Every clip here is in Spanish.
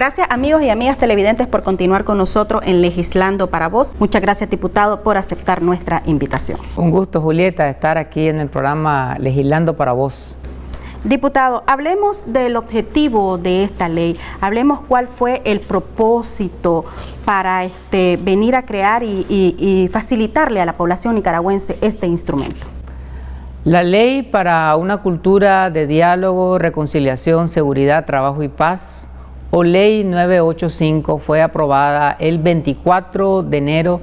Gracias amigos y amigas televidentes por continuar con nosotros en Legislando para Vos. Muchas gracias diputado por aceptar nuestra invitación. Un gusto Julieta estar aquí en el programa Legislando para Vos. Diputado, hablemos del objetivo de esta ley, hablemos cuál fue el propósito para este, venir a crear y facilitarle a la población nicaragüense este instrumento. La ley para una cultura de diálogo, reconciliación, seguridad, trabajo y paz o Ley 985 fue aprobada el 24 de enero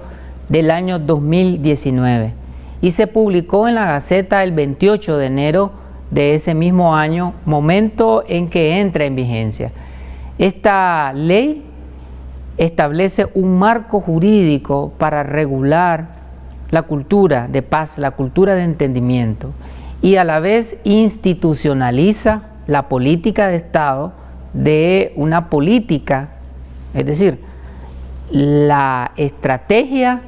del año 2019 y se publicó en la Gaceta el 28 de enero de ese mismo año, momento en que entra en vigencia. Esta ley establece un marco jurídico para regular la cultura de paz, la cultura de entendimiento y a la vez institucionaliza la política de Estado de una política, es decir, la estrategia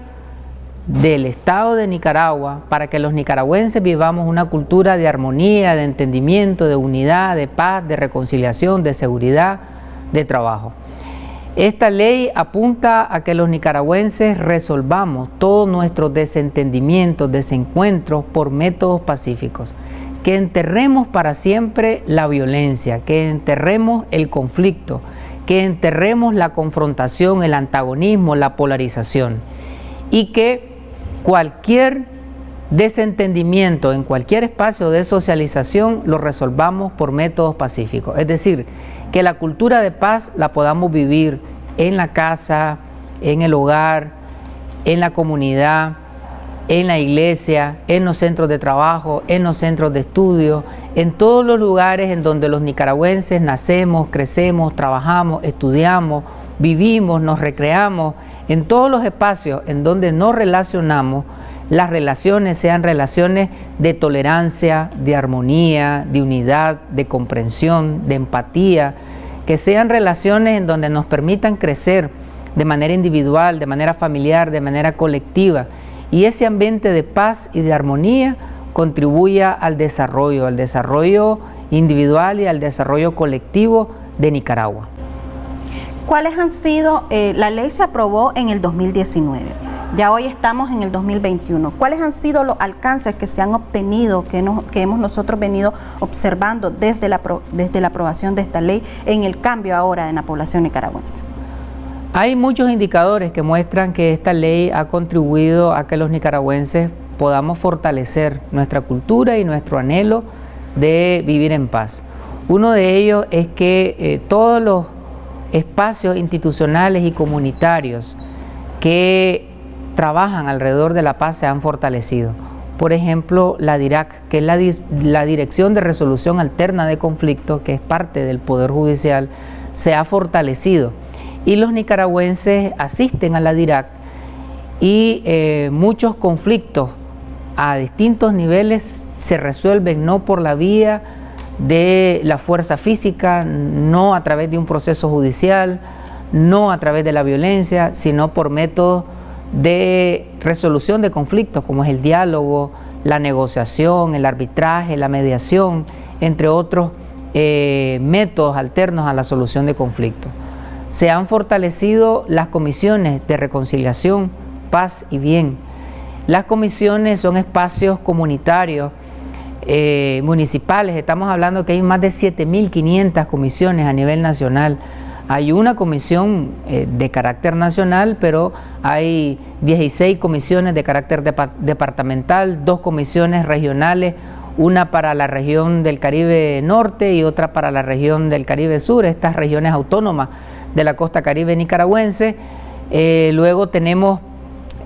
del Estado de Nicaragua para que los nicaragüenses vivamos una cultura de armonía, de entendimiento, de unidad, de paz, de reconciliación, de seguridad, de trabajo. Esta ley apunta a que los nicaragüenses resolvamos todos nuestros desentendimientos, desencuentros por métodos pacíficos que enterremos para siempre la violencia, que enterremos el conflicto, que enterremos la confrontación, el antagonismo, la polarización y que cualquier desentendimiento en cualquier espacio de socialización lo resolvamos por métodos pacíficos. Es decir, que la cultura de paz la podamos vivir en la casa, en el hogar, en la comunidad, en la iglesia, en los centros de trabajo, en los centros de estudio, en todos los lugares en donde los nicaragüenses nacemos, crecemos, trabajamos, estudiamos, vivimos, nos recreamos, en todos los espacios en donde nos relacionamos, las relaciones sean relaciones de tolerancia, de armonía, de unidad, de comprensión, de empatía, que sean relaciones en donde nos permitan crecer de manera individual, de manera familiar, de manera colectiva, y ese ambiente de paz y de armonía contribuya al desarrollo, al desarrollo individual y al desarrollo colectivo de Nicaragua. ¿Cuáles han sido, eh, la ley se aprobó en el 2019, ya hoy estamos en el 2021, ¿cuáles han sido los alcances que se han obtenido, que, que hemos nosotros venido observando desde la, desde la aprobación de esta ley en el cambio ahora en la población nicaragüense? Hay muchos indicadores que muestran que esta ley ha contribuido a que los nicaragüenses podamos fortalecer nuestra cultura y nuestro anhelo de vivir en paz. Uno de ellos es que eh, todos los espacios institucionales y comunitarios que trabajan alrededor de la paz se han fortalecido. Por ejemplo, la DIRAC, que es la, la Dirección de Resolución Alterna de Conflictos, que es parte del Poder Judicial, se ha fortalecido y los nicaragüenses asisten a la DIRAC y eh, muchos conflictos a distintos niveles se resuelven no por la vía de la fuerza física, no a través de un proceso judicial, no a través de la violencia, sino por métodos de resolución de conflictos como es el diálogo, la negociación, el arbitraje, la mediación, entre otros eh, métodos alternos a la solución de conflictos. Se han fortalecido las comisiones de reconciliación, paz y bien. Las comisiones son espacios comunitarios, eh, municipales. Estamos hablando que hay más de 7.500 comisiones a nivel nacional. Hay una comisión eh, de carácter nacional, pero hay 16 comisiones de carácter departamental, dos comisiones regionales, una para la región del Caribe Norte y otra para la región del Caribe Sur, estas regiones autónomas de la costa caribe nicaragüense. Eh, luego tenemos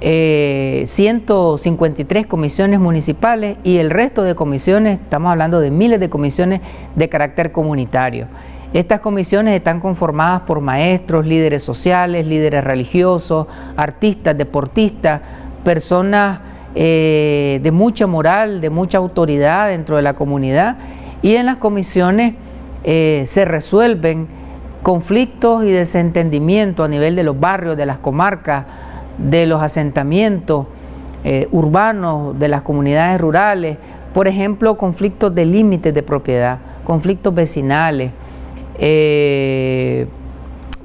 153 eh, comisiones municipales y el resto de comisiones, estamos hablando de miles de comisiones de carácter comunitario. Estas comisiones están conformadas por maestros, líderes sociales, líderes religiosos, artistas, deportistas, personas eh, de mucha moral, de mucha autoridad dentro de la comunidad y en las comisiones se resuelven conflictos y desentendimientos a nivel de los barrios, de las comarcas, de los asentamientos eh, urbanos, de las comunidades rurales, por ejemplo, conflictos de límites de propiedad, conflictos vecinales, eh,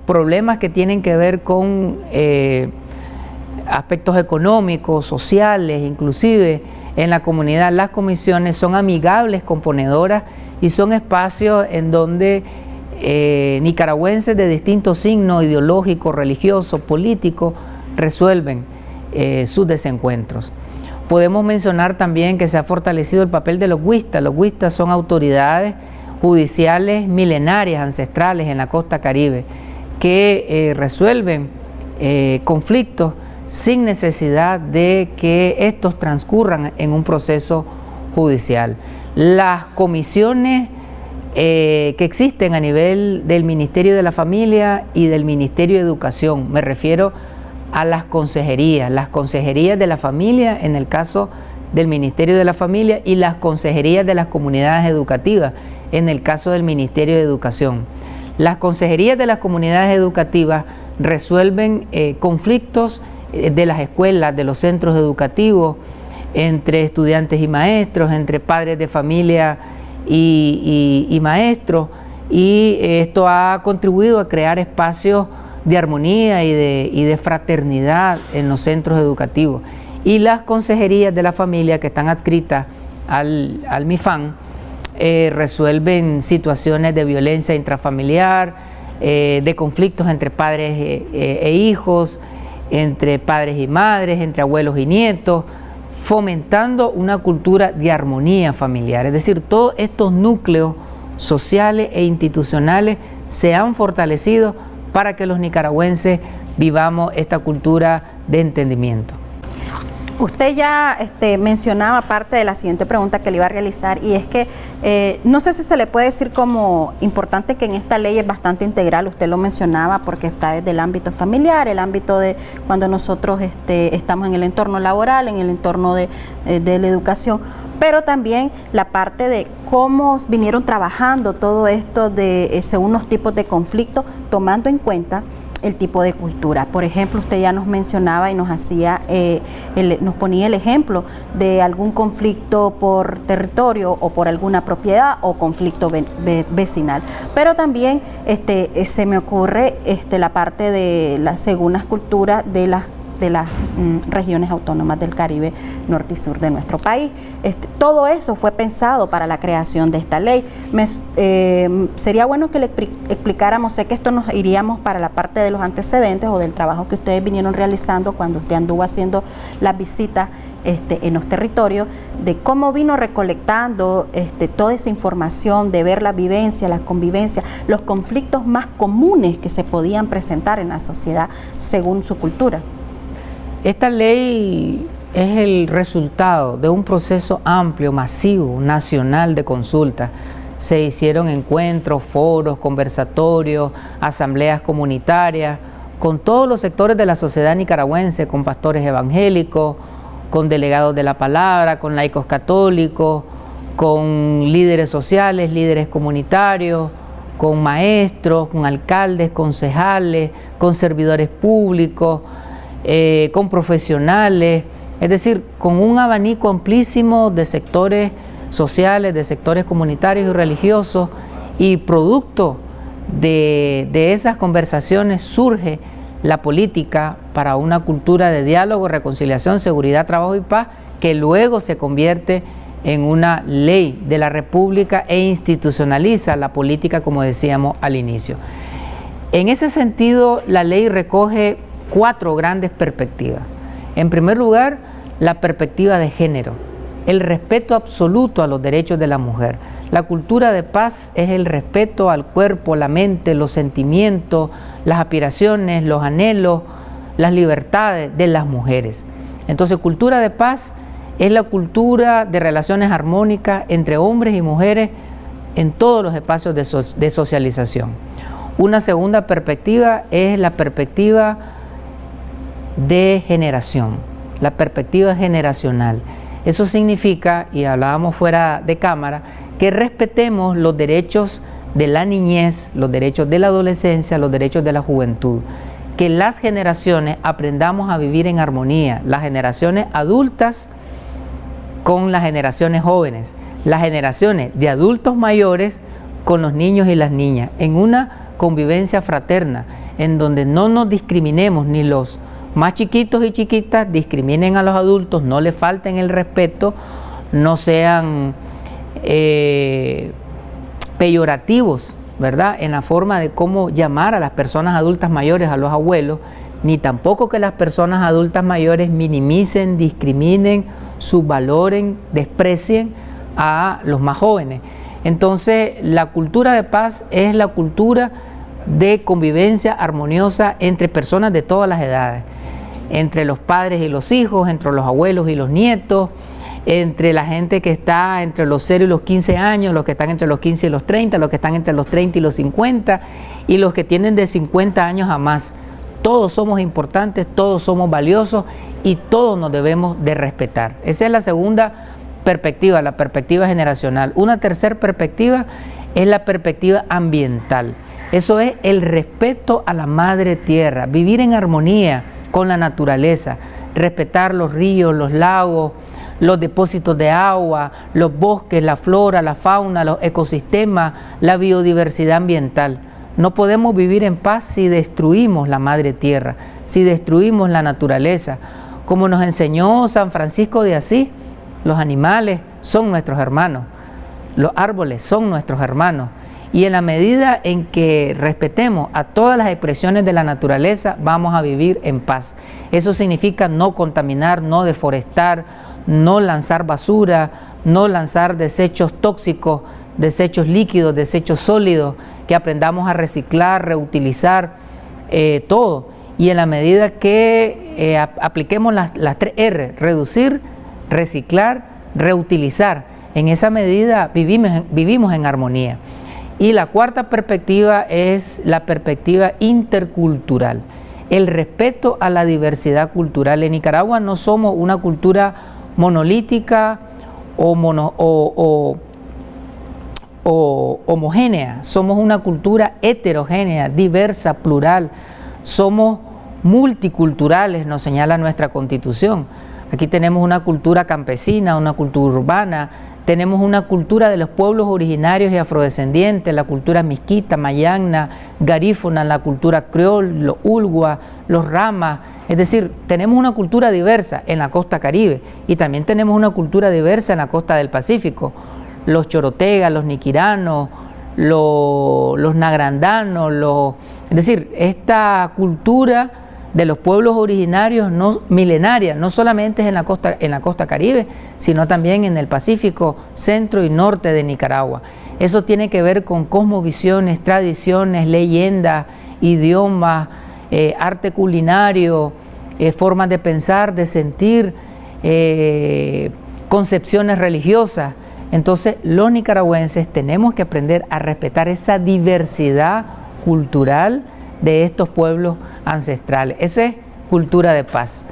problemas que tienen que ver con eh, aspectos económicos, sociales, inclusive en la comunidad, las comisiones son amigables, componedoras y son espacios en donde eh, nicaragüenses de distintos signos ideológicos, religiosos, políticos, resuelven eh, sus desencuentros. Podemos mencionar también que se ha fortalecido el papel de los huistas. Los huistas son autoridades judiciales milenarias, ancestrales en la costa caribe, que eh, resuelven conflictos sin necesidad de que estos transcurran en un proceso judicial. Las comisiones eh, que existen a nivel del Ministerio de la Familia y del Ministerio de Educación. Me refiero a las consejerías, las consejerías de la familia en el caso del Ministerio de la Familia y las consejerías de las comunidades educativas en el caso del Ministerio de Educación. Las consejerías de las comunidades educativas resuelven eh, conflictos eh, de las escuelas, de los centros educativos, entre estudiantes y maestros, entre padres de familia y, maestros y esto ha contribuido a crear espacios de armonía y de, fraternidad en los centros educativos. Y las consejerías de la familia que están adscritas al, MIFAN eh, resuelven situaciones de violencia intrafamiliar, eh, de conflictos entre padres eh, e hijos, entre padres y madres, entre abuelos y nietos, fomentando una cultura de armonía familiar. Es decir, todos estos núcleos sociales e institucionales se han fortalecido para que los nicaragüenses vivamos esta cultura de entendimiento. Usted ya este, mencionaba parte de la siguiente pregunta que le iba a realizar y es que eh, no sé si se le puede decir como importante que en esta ley es bastante integral, usted lo mencionaba porque está desde el ámbito familiar, el ámbito de cuando nosotros este, estamos en el entorno laboral, en el entorno de, eh, la educación, pero también la parte de cómo vinieron trabajando todo esto de eh, según los tipos de conflicto, tomando en cuenta el tipo de cultura. Por ejemplo, usted ya nos mencionaba y nos hacía, eh, nos ponía el ejemplo de algún conflicto por territorio o por alguna propiedad o conflicto vecinal. Pero también este, eh, se me ocurre este, la parte de las según las culturas de las de las mm, regiones autónomas del Caribe norte y sur de nuestro país. Este, todo eso fue pensado para la creación de esta ley. Eh, sería bueno que le explicáramos, sé que esto nos iríamos para la parte de los antecedentes o del trabajo que ustedes vinieron realizando cuando usted anduvo haciendo las visitas este, en los territorios, de cómo vino recolectando este, toda esa información, de ver la vivencia, la convivencia, los conflictos más comunes que se podían presentar en la sociedad según su cultura. Esta ley es el resultado de un proceso amplio, masivo, nacional de consulta. Se hicieron encuentros, foros, conversatorios, asambleas comunitarias con todos los sectores de la sociedad nicaragüense, con pastores evangélicos, con delegados de la palabra, con laicos católicos, con líderes sociales, líderes comunitarios, con maestros, con alcaldes, concejales, con servidores públicos, eh, con profesionales, es decir, con un abanico amplísimo de sectores sociales, de sectores comunitarios y religiosos, y producto de, de esas conversaciones surge la política para una cultura de diálogo, reconciliación, seguridad, trabajo y paz, que luego se convierte en una ley de la República e institucionaliza la política, como decíamos al inicio. En ese sentido, la ley recoge cuatro grandes perspectivas. En primer lugar, la perspectiva de género, el respeto absoluto a los derechos de la mujer. La cultura de paz es el respeto al cuerpo, la mente, los sentimientos, las aspiraciones, los anhelos, las libertades de las mujeres. Entonces, cultura de paz es la cultura de relaciones armónicas entre hombres y mujeres en todos los espacios de, socialización. Una segunda perspectiva es la perspectiva de generación, la perspectiva generacional. Eso significa, y hablábamos fuera de cámara, que respetemos los derechos de la niñez, los derechos de la adolescencia, los derechos de la juventud. Que las generaciones aprendamos a vivir en armonía, las generaciones adultas con las generaciones jóvenes, las generaciones de adultos mayores con los niños y las niñas, en una convivencia fraterna, en donde no nos discriminemos ni los más chiquitos y chiquitas discriminen a los adultos, no les falten el respeto, no sean eh, peyorativos, ¿verdad? En la forma de cómo llamar a las personas adultas mayores, a los abuelos, ni tampoco que las personas adultas mayores minimicen, discriminen, subvaloren, desprecien a los más jóvenes. Entonces, la cultura de paz es la cultura de convivencia armoniosa entre personas de todas las edades, entre los padres y los hijos, entre los abuelos y los nietos, entre la gente que está entre los 0 y los 15 años, los que están entre los 15 y los 30, los que están entre los 30 y los 50 y los que tienen de 50 años a más. Todos somos importantes, todos somos valiosos y todos nos debemos de respetar. Esa es la segunda perspectiva, la perspectiva generacional. Una tercera perspectiva es la perspectiva ambiental. Eso es el respeto a la madre tierra, vivir en armonía con la naturaleza, respetar los ríos, los lagos, los depósitos de agua, los bosques, la flora, la fauna, los ecosistemas, la biodiversidad ambiental. No podemos vivir en paz si destruimos la madre tierra, si destruimos la naturaleza. Como nos enseñó San Francisco de Asís, los animales son nuestros hermanos, los árboles son nuestros hermanos. Y en la medida en que respetemos a todas las expresiones de la naturaleza, vamos a vivir en paz. Eso significa no contaminar, no deforestar, no lanzar basura, no lanzar desechos tóxicos, desechos líquidos, desechos sólidos, que aprendamos a reciclar, reutilizar, eh, todo. Y en la medida que eh, apliquemos las, las tres R, reducir, reciclar, reutilizar, en esa medida vivimos, vivimos en armonía. Y la cuarta perspectiva es la perspectiva intercultural, el respeto a la diversidad cultural. En Nicaragua no somos una cultura monolítica o, homogénea, somos una cultura heterogénea, diversa, plural, somos multiculturales, nos señala nuestra constitución. Aquí tenemos una cultura campesina, una cultura urbana, tenemos una cultura de los pueblos originarios y afrodescendientes, la cultura misquita, mayagna, garífona, la cultura creol, los ulgua, los ramas. Es decir, tenemos una cultura diversa en la costa caribe y también tenemos una cultura diversa en la costa del Pacífico. Los chorotegas, los niquiranos, los, los nagrandanos, los, es decir, esta cultura de los pueblos originarios no, milenarias, no solamente en la, costa, en la costa caribe, sino también en el Pacífico, centro y norte de Nicaragua. Eso tiene que ver con cosmovisiones, tradiciones, leyendas, idiomas, eh, arte culinario, eh, formas de pensar, de sentir, eh, concepciones religiosas. Entonces los nicaragüenses tenemos que aprender a respetar esa diversidad cultural, de estos pueblos ancestrales. Esa es cultura de paz.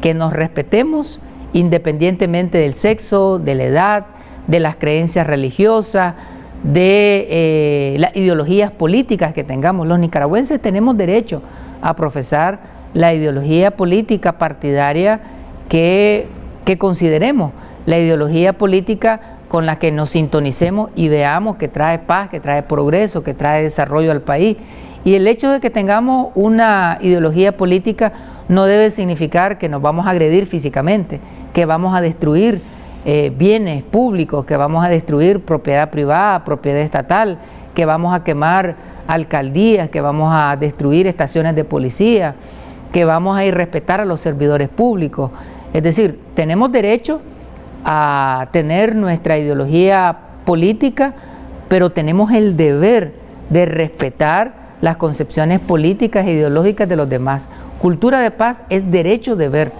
Que nos respetemos independientemente del sexo, de la edad, de las creencias religiosas, de eh, las ideologías políticas que tengamos. Los nicaragüenses tenemos derecho a profesar la ideología política partidaria que, que consideremos, la ideología política con la que nos sintonicemos y veamos que trae paz, que trae progreso, que trae desarrollo al país y el hecho de que tengamos una ideología política no debe significar que nos vamos a agredir físicamente, que vamos a destruir eh, bienes públicos, que vamos a destruir propiedad privada, propiedad estatal, que vamos a quemar alcaldías, que vamos a destruir estaciones de policía, que vamos a irrespetar a los servidores públicos. Es decir, tenemos derecho a tener nuestra ideología política, pero tenemos el deber de respetar las concepciones políticas e ideológicas de los demás. Cultura de paz es derecho de ver,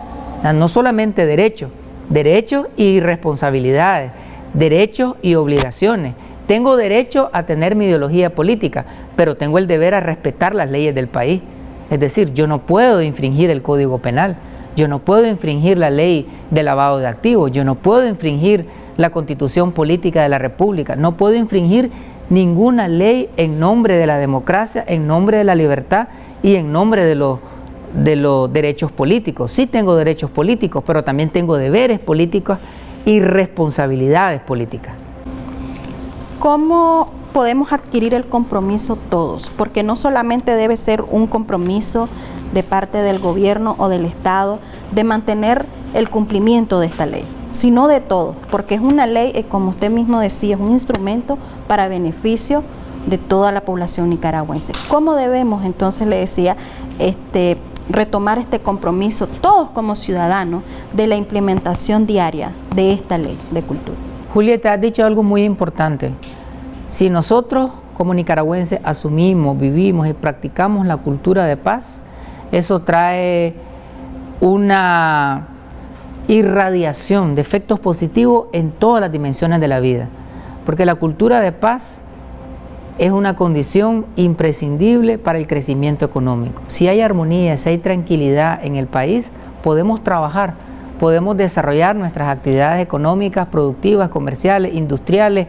no solamente derecho, derechos y responsabilidades, derechos y obligaciones. Tengo derecho a tener mi ideología política, pero tengo el deber a respetar las leyes del país. Es decir, yo no puedo infringir el Código Penal, yo no puedo infringir la ley de lavado de activos, yo no puedo infringir la Constitución Política de la República, no puedo infringir ninguna ley en nombre de la democracia, en nombre de la libertad y en nombre de los, de los derechos políticos. Sí tengo derechos políticos, pero también tengo deberes políticos y responsabilidades políticas. ¿Cómo podemos adquirir el compromiso todos, porque no solamente debe ser un compromiso de parte del gobierno o del Estado de mantener el cumplimiento de esta ley, sino de todos, porque es una ley, eh, como usted mismo decía, es un instrumento para beneficio de toda la población nicaragüense. ¿Cómo debemos entonces, le decía, este, retomar este compromiso todos como ciudadanos de la implementación diaria de esta ley de cultura? Julieta, has dicho algo muy importante. Si nosotros como nicaragüenses asumimos, vivimos y practicamos la cultura de paz, eso trae una irradiación de efectos positivos en todas las dimensiones de la vida. Porque la cultura de paz es una condición imprescindible para el crecimiento económico. Si hay armonía, si hay tranquilidad en el país, podemos trabajar, podemos desarrollar nuestras actividades económicas, productivas, comerciales, industriales.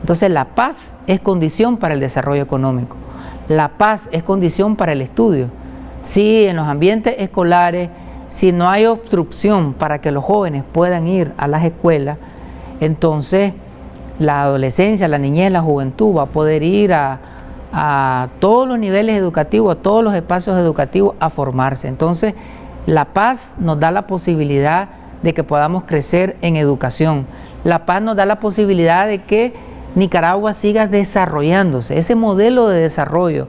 Entonces la paz es condición para el desarrollo económico. La paz es condición para el estudio. Si en los ambientes escolares, si no hay obstrucción para que los jóvenes puedan ir a las escuelas, entonces la adolescencia, la niñez, la juventud va a poder ir a, todos los niveles educativos, a todos los espacios educativos a formarse. Entonces, la paz nos da la posibilidad de que podamos crecer en educación. La paz nos da la posibilidad de que Nicaragua siga desarrollándose. Ese modelo de desarrollo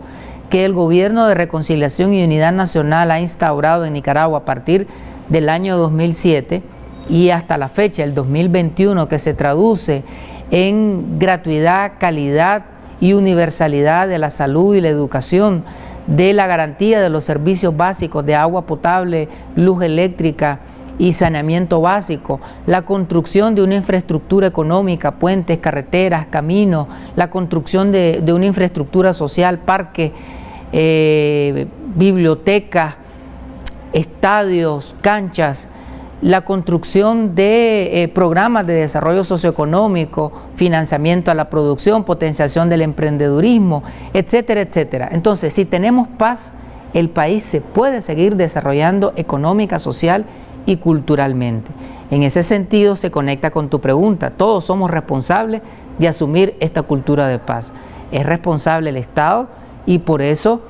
que el gobierno de reconciliación y unidad nacional ha instaurado en Nicaragua a partir del año 2007 y hasta la fecha, el 2021, que se traduce en gratuidad, calidad y universalidad de la salud y la educación, de la garantía de los servicios básicos de agua potable, luz eléctrica y saneamiento básico, la construcción de una infraestructura económica, puentes, carreteras, caminos, la construcción de, una infraestructura social, parques, eh, bibliotecas, estadios, canchas, la construcción de eh, programas de desarrollo socioeconómico, financiamiento a la producción, potenciación del emprendedurismo, etcétera, etcétera. Entonces, si tenemos paz, el país se puede seguir desarrollando económica, social y culturalmente. En ese sentido se conecta con tu pregunta. Todos somos responsables de asumir esta cultura de paz. Es responsable el Estado y por eso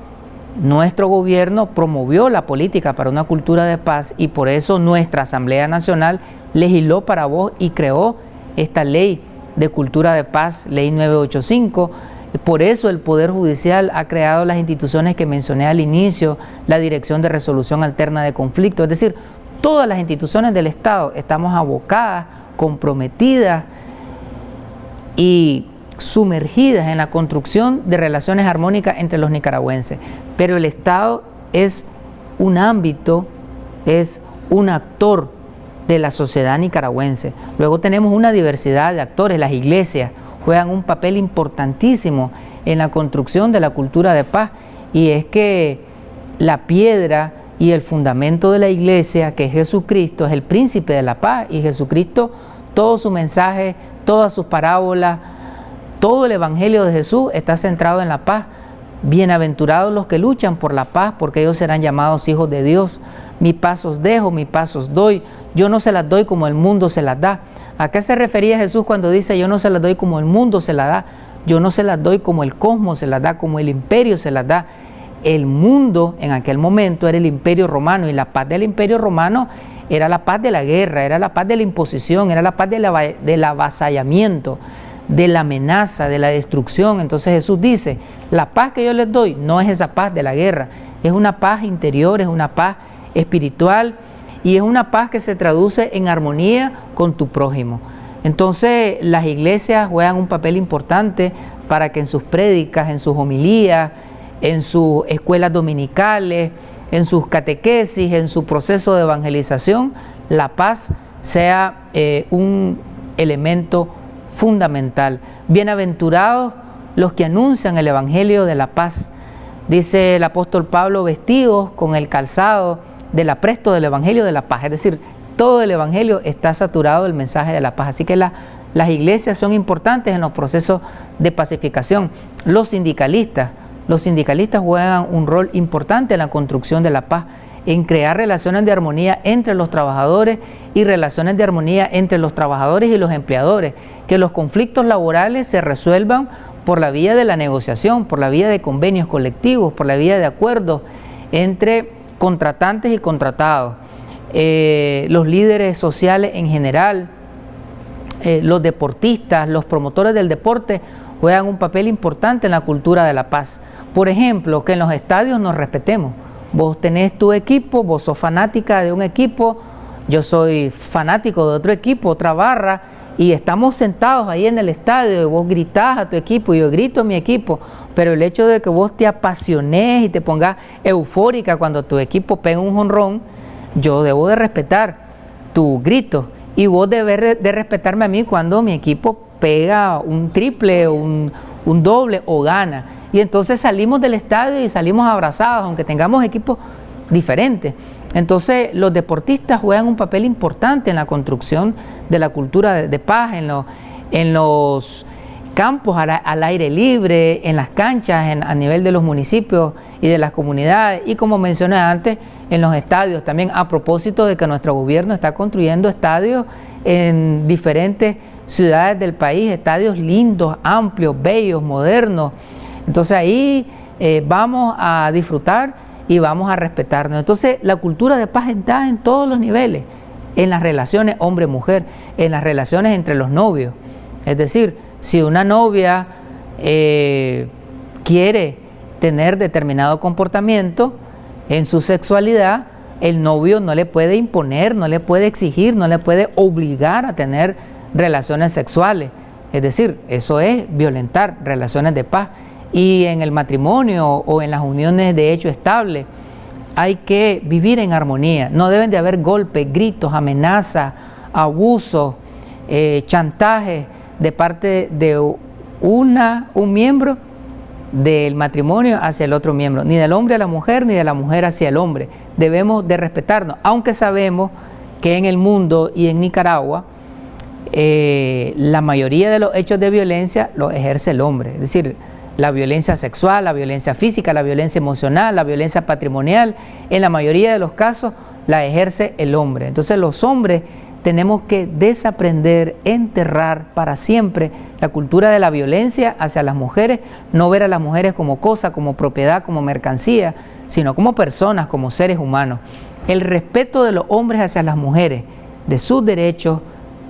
nuestro gobierno promovió la política para una cultura de paz y por eso nuestra Asamblea Nacional legisló para vos y creó esta ley de cultura de paz, ley 985. Por eso el Poder Judicial ha creado las instituciones que mencioné al inicio, la Dirección de Resolución Alterna de Conflictos, es decir, todas las instituciones del Estado estamos abocadas, comprometidas y sumergidas en la construcción de relaciones armónicas entre los nicaragüenses. Pero el Estado es un ámbito, es un actor de la sociedad nicaragüense. Luego tenemos una diversidad de actores, las iglesias juegan un papel importantísimo en la construcción de la cultura de paz y es que la piedra y el fundamento de la iglesia, que es Jesucristo, es el príncipe de la paz y Jesucristo, todo su mensaje, todas sus parábolas, todo el Evangelio de Jesús está centrado en la paz. Bienaventurados los que luchan por la paz, porque ellos serán llamados hijos de Dios. Mi paz os dejo, mi paz os doy. Yo no se las doy como el mundo se las da. ¿A qué se refería Jesús cuando dice yo no se las doy como el mundo se las da? Yo no se las doy como el cosmos se las da, como el imperio se las da. El mundo en aquel momento era el imperio romano y la paz del imperio romano era la paz de la guerra, era la paz de la imposición, era la paz del avasallamiento de la amenaza, de la destrucción. Entonces Jesús dice, la paz que yo les doy no es esa paz de la guerra, es una paz interior, es una paz espiritual y es una paz que se traduce en armonía con tu prójimo. Entonces las iglesias juegan un papel importante para que en sus prédicas, en sus homilías, en sus escuelas dominicales, en sus catequesis, en su proceso de evangelización, la paz sea eh, un elemento fundamental. Bienaventurados los que anuncian el Evangelio de la paz. Dice el apóstol Pablo, vestidos con el calzado del apresto del Evangelio de la paz. Es decir, todo el Evangelio está saturado del mensaje de la paz. Así que las iglesias son importantes en los procesos de pacificación. Los sindicalistas, los sindicalistas juegan un rol importante en la construcción de la paz en crear relaciones de armonía entre los trabajadores y relaciones de armonía entre los trabajadores y los empleadores, que los conflictos laborales se resuelvan por la vía de la negociación, por la vía de convenios colectivos, por la vía de acuerdos entre contratantes y contratados, eh, los líderes sociales en general, eh, los deportistas, los promotores del deporte juegan un papel importante en la cultura de la paz. Por ejemplo, que en los estadios nos respetemos. Vos tenés tu equipo, vos sos fanática de un equipo, yo soy fanático de otro equipo, otra barra, y estamos sentados ahí en el estadio y vos gritás a tu equipo y yo grito a mi equipo, pero el hecho de que vos te apasiones y te pongas eufórica cuando tu equipo pega un jonrón, yo debo de respetar tu grito y vos debes de respetarme a mí cuando mi equipo pega un triple, un, un doble o gana. Y entonces salimos del estadio y salimos abrazados, aunque tengamos equipos diferentes. Entonces los deportistas juegan un papel importante en la construcción de la cultura de, paz, en, en, los campos al, aire libre, en las canchas, a nivel de los municipios y de las comunidades y como mencioné antes, en los estadios también a propósito de que nuestro gobierno está construyendo estadios en diferentes ciudades del país, estadios lindos, amplios, bellos, modernos. Entonces ahí eh, vamos a disfrutar y vamos a respetarnos. Entonces la cultura de paz está en todos los niveles, en las relaciones hombre-mujer, en las relaciones entre los novios. Es decir, si una novia eh, quiere tener determinado comportamiento en su sexualidad, el novio no le puede imponer, no le puede exigir, no le puede obligar a tener relaciones sexuales. Es decir, eso es violentar relaciones de paz. Y en el matrimonio o en las uniones de hecho estable hay que vivir en armonía. No deben de haber golpes, gritos, amenazas, abusos, eh, chantajes de parte de una, un miembro del matrimonio hacia el otro miembro, ni del hombre a la mujer, ni de la mujer hacia el hombre. Debemos de respetarnos, aunque sabemos que en el mundo y en Nicaragua eh, la mayoría de los hechos de violencia los ejerce el hombre, es decir, la violencia sexual, la violencia física, la violencia emocional, la violencia patrimonial, en la mayoría de los casos la ejerce el hombre. Entonces los hombres tenemos que desaprender, enterrar para siempre la cultura de la violencia hacia las mujeres, no ver a las mujeres como cosa, como propiedad, como mercancía, sino como personas, como seres humanos. El respeto de los hombres hacia las mujeres, de sus derechos,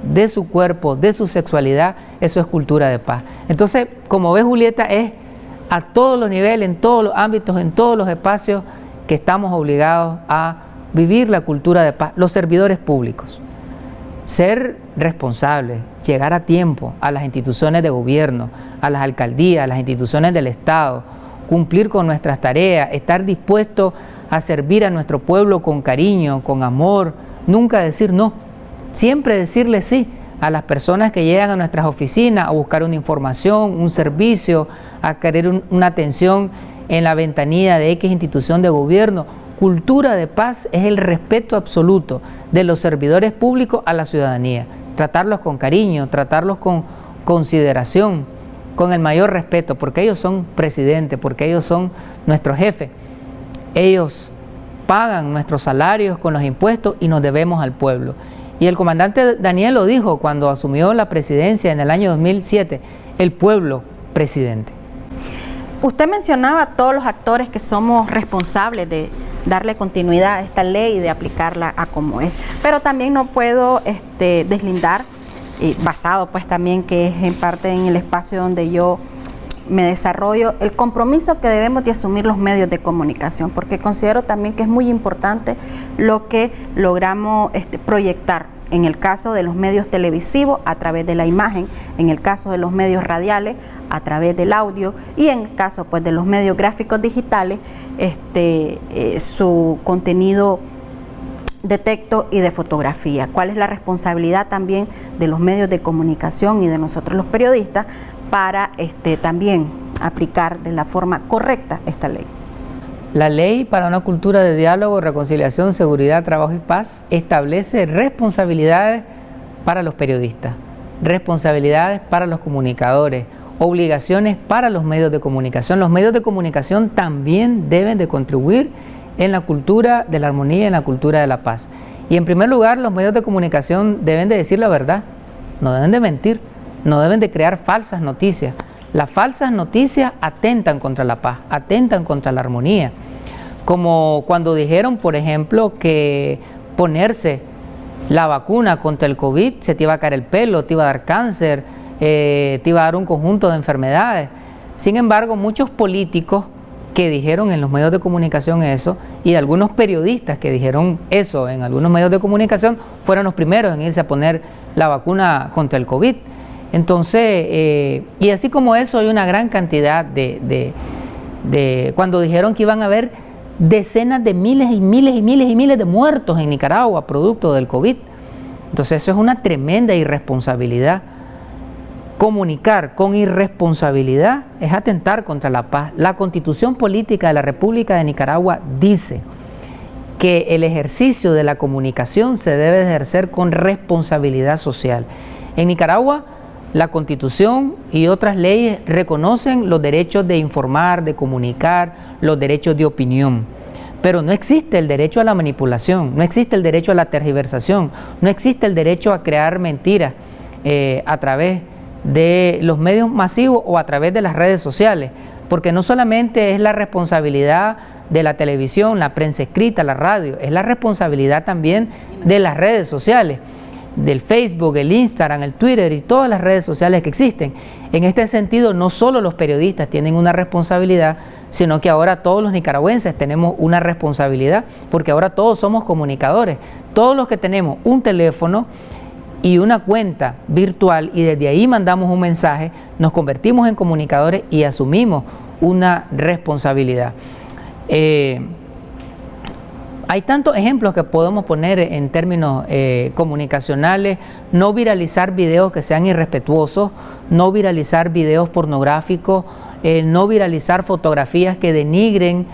de su cuerpo, de su sexualidad, eso es cultura de paz. Entonces, como ves Julieta, es a todos los niveles, en todos los ámbitos, en todos los espacios que estamos obligados a vivir la cultura de paz, los servidores públicos. Ser responsables, llegar a tiempo a las instituciones de gobierno, a las alcaldías, a las instituciones del Estado, cumplir con nuestras tareas, estar dispuestos a servir a nuestro pueblo con cariño, con amor, nunca decir no Siempre decirle sí a las personas que llegan a nuestras oficinas a buscar una información, un servicio, a querer una atención en la ventanilla de X institución de gobierno. Cultura de paz es el respeto absoluto de los servidores públicos a la ciudadanía. Tratarlos con cariño, tratarlos con consideración, con el mayor respeto, porque ellos son presidentes, porque ellos son nuestros jefes. Ellos pagan nuestros salarios con los impuestos y nos debemos al pueblo. Y el comandante Daniel lo dijo cuando asumió la presidencia en el año 2007, el pueblo presidente. Usted mencionaba a todos los actores que somos responsables de darle continuidad a esta ley y de aplicarla a como es, pero también no puedo este, deslindar, basado pues también que es en parte en el espacio donde yo me desarrollo, el compromiso que debemos de asumir los medios de comunicación, porque considero también que es muy importante lo que logramos este, proyectar en el caso de los medios televisivos a través de la imagen, en el caso de los medios radiales a través del audio y en el caso pues, de los medios gráficos digitales, este, eh, su contenido de texto y de fotografía. ¿Cuál es la responsabilidad también de los medios de comunicación y de nosotros los periodistas para este, también aplicar de la forma correcta esta ley? La ley para una cultura de diálogo, reconciliación, seguridad, trabajo y paz establece responsabilidades para los periodistas, responsabilidades para los comunicadores, obligaciones para los medios de comunicación. Los medios de comunicación también deben de contribuir en la cultura de la armonía, en la cultura de la paz. Y en primer lugar, los medios de comunicación deben de decir la verdad, no deben de mentir, no deben de crear falsas noticias. Las falsas noticias atentan contra la paz, atentan contra la armonía. Como cuando dijeron, por ejemplo, que ponerse la vacuna contra el COVID se te iba a caer el pelo, te iba a dar cáncer, eh, te iba a dar un conjunto de enfermedades. Sin embargo, muchos políticos que dijeron en los medios de comunicación eso y algunos periodistas que dijeron eso en algunos medios de comunicación fueron los primeros en irse a poner la vacuna contra el COVID. Entonces, eh, y así como eso, hay una gran cantidad de, de, cuando dijeron que iban a haber decenas de miles y miles y miles y miles de muertos en Nicaragua producto del COVID. Entonces, eso es una tremenda irresponsabilidad. Comunicar con irresponsabilidad es atentar contra la paz. La constitución política de la República de Nicaragua dice que el ejercicio de la comunicación se debe ejercer con responsabilidad social. En Nicaragua, la constitución y otras leyes reconocen los derechos de informar, de comunicar, los derechos de opinión. Pero no existe el derecho a la manipulación, no existe el derecho a la tergiversación, no existe el derecho a crear mentiras eh, a través de de los medios masivos o a través de las redes sociales, porque no solamente es la responsabilidad de la televisión, la prensa escrita, la radio, es la responsabilidad también de las redes sociales, del Facebook, el Instagram, el Twitter y todas las redes sociales que existen. En este sentido, no solo los periodistas tienen una responsabilidad, sino que ahora todos los nicaragüenses tenemos una responsabilidad, porque ahora todos somos comunicadores. Todos los que tenemos un teléfono, y una cuenta virtual y desde ahí mandamos un mensaje, nos convertimos en comunicadores y asumimos una responsabilidad. Eh, hay tantos ejemplos que podemos poner en términos eh, comunicacionales, no viralizar videos que sean irrespetuosos, no viralizar videos pornográficos, eh, no viralizar fotografías que denigren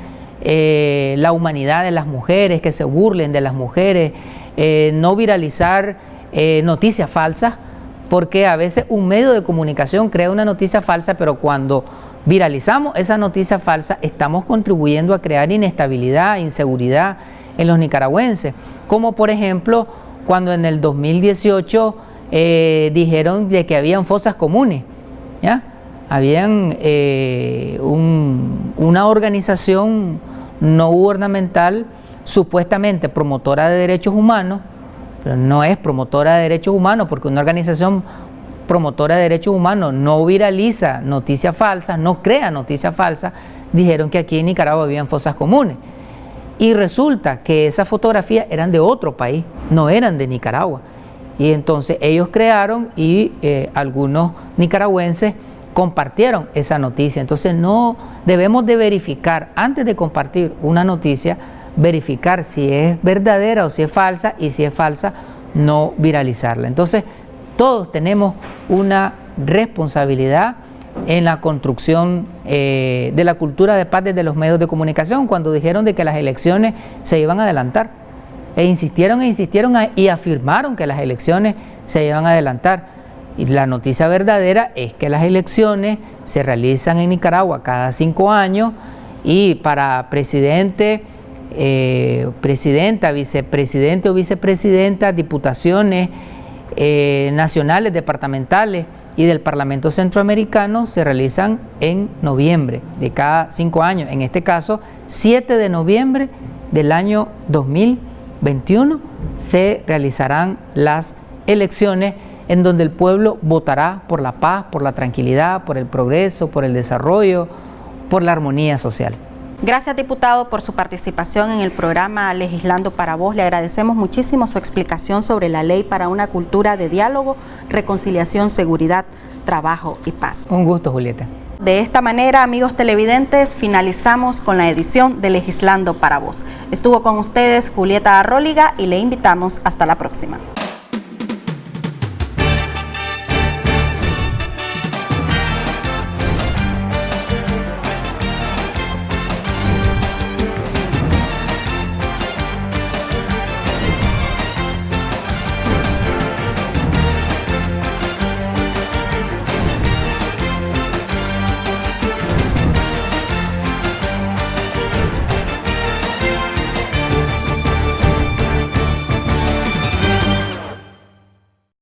la humanidad de las mujeres, que se burlen de las mujeres, no viralizar eh, noticias falsas, porque a veces un medio de comunicación crea una noticia falsa, pero cuando viralizamos esa noticia falsa estamos contribuyendo a crear inestabilidad, inseguridad en los nicaragüenses, como por ejemplo cuando en el 2018 eh, dijeron de que habían fosas comunes, ¿ya? habían eh, una organización no gubernamental supuestamente promotora de derechos humanos pero no es promotora de derechos humanos, porque una organización promotora de derechos humanos no viraliza noticias falsas, no crea noticias falsas, dijeron que aquí en Nicaragua habían fosas comunes. Y resulta que esas fotografías eran de otro país, no eran de Nicaragua. Y entonces ellos crearon y eh, algunos nicaragüenses compartieron esa noticia. Entonces no debemos de verificar, antes de compartir una noticia, verificar si es verdadera o si es falsa y si es falsa, no viralizarla. Entonces, todos tenemos una responsabilidad en la construcción eh, de la cultura de paz desde los medios de comunicación cuando dijeron de que las elecciones se iban a adelantar. E insistieron e insistieron y afirmaron que las elecciones se iban a adelantar. Y la noticia verdadera es que las elecciones se realizan en Nicaragua cada cinco años y para presidente eh, presidenta, vicepresidente o vicepresidenta, diputaciones eh, nacionales, departamentales y del Parlamento Centroamericano se realizan en noviembre de cada cinco años. En este caso, 7 de noviembre del año 2021 se realizarán las elecciones en donde el pueblo votará por la paz, por la tranquilidad, por el progreso, por el desarrollo, por la armonía social. Gracias, diputado, por su participación en el programa Legislando para Vos. Le agradecemos muchísimo su explicación sobre la ley para una cultura de diálogo, reconciliación, seguridad, trabajo y paz. Un gusto, Julieta. De esta manera, amigos televidentes, finalizamos con la edición de Legislando para Vos. Estuvo con ustedes Julieta Arróliga y le invitamos hasta la próxima.